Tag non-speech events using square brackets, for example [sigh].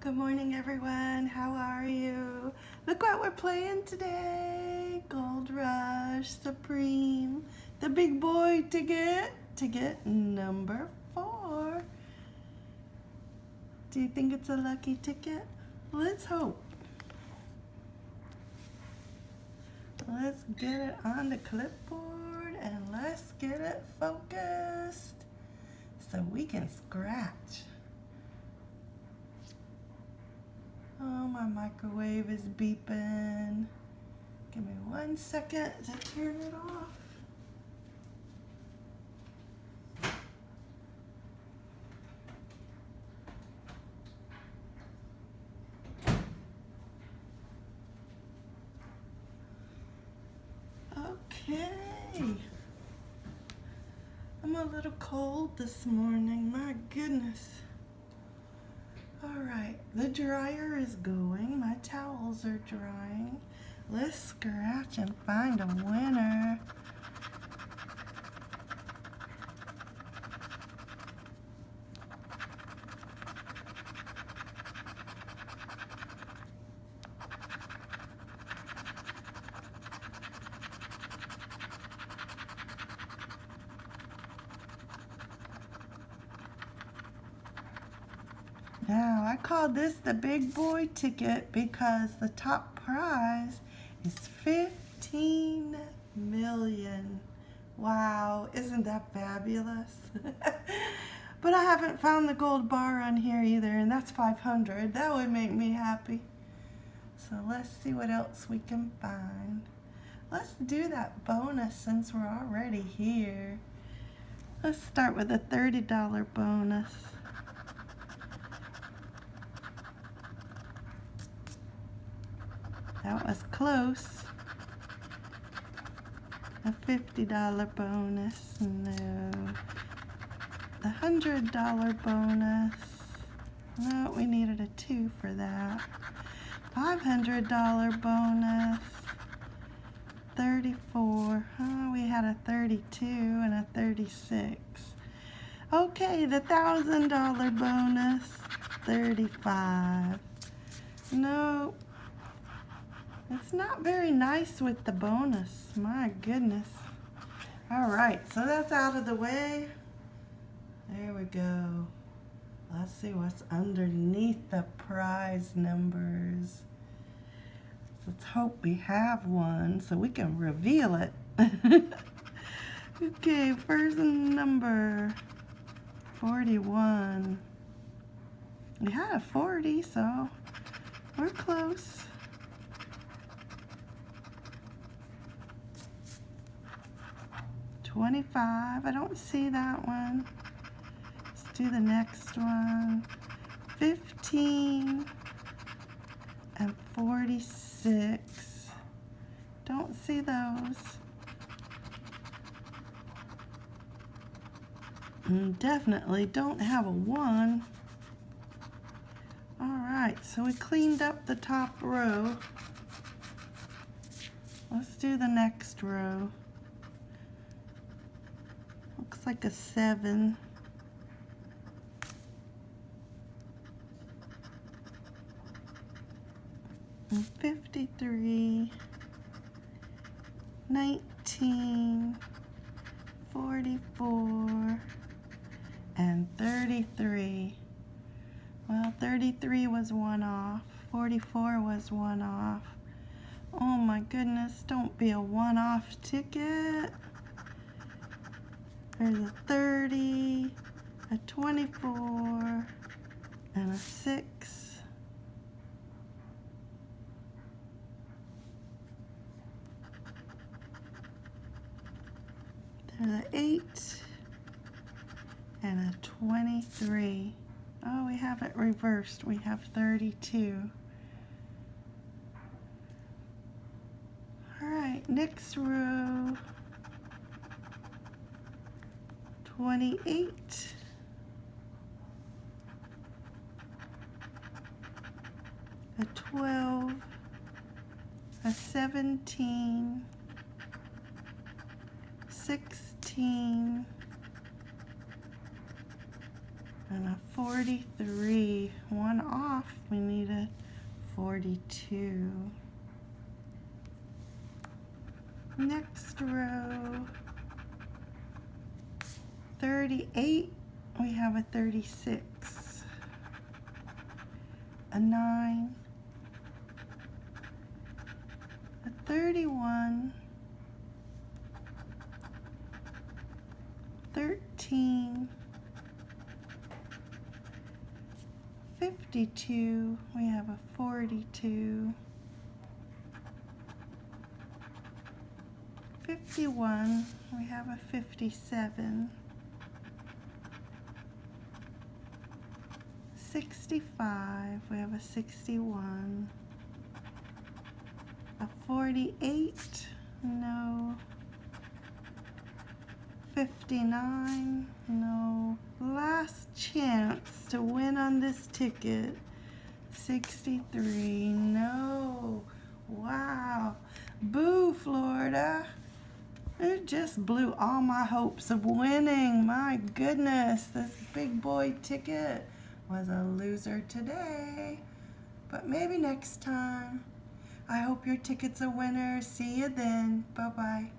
Good morning, everyone. How are you? Look what we're playing today. Gold Rush Supreme. The big boy ticket. Ticket number four. Do you think it's a lucky ticket? Let's hope. Let's get it on the clipboard and let's get it focused so we can scratch. Oh, my microwave is beeping. Give me one second to turn it off. Okay. I'm a little cold this morning. My goodness. All right, the dryer is going. My towels are drying. Let's scratch and find a winner. I call this the big boy ticket because the top prize is 15 million. Wow, isn't that fabulous? [laughs] but I haven't found the gold bar on here either, and that's 500. That would make me happy. So let's see what else we can find. Let's do that bonus since we're already here. Let's start with a $30 bonus. That was close. A $50 bonus, no. The $100 bonus, no, we needed a two for that. $500 bonus, 34, oh, we had a 32 and a 36. Okay, the $1,000 bonus, 35. Nope. It's not very nice with the bonus. My goodness. All right, so that's out of the way. There we go. Let's see what's underneath the prize numbers. Let's hope we have one so we can reveal it. [laughs] okay, first number 41. We had a 40, so we're close. 25. I don't see that one. Let's do the next one. 15 and 46. Don't see those. And definitely don't have a 1. Alright, so we cleaned up the top row. Let's do the next row. Like a seven. And 53, 19, 44, and 33. Well, 33 was one off. 44 was one off. Oh my goodness, don't be a one-off ticket. There's a 30, a 24, and a 6. There's an 8 and a 23. Oh, we have it reversed. We have 32. All right, next row. 28. A 12, a 17, 16, And a 43. One off. We need a 42. Next row. 38. We have a 36. A 9. A 31. 13. 52, we have a 42, 51, we have a 57, 65, we have a 61, a 48, no, 59, no, last chance to win on this ticket, 63, no, wow, boo Florida. It just blew all my hopes of winning. My goodness, this big boy ticket was a loser today. But maybe next time. I hope your ticket's a winner. See you then. Bye-bye.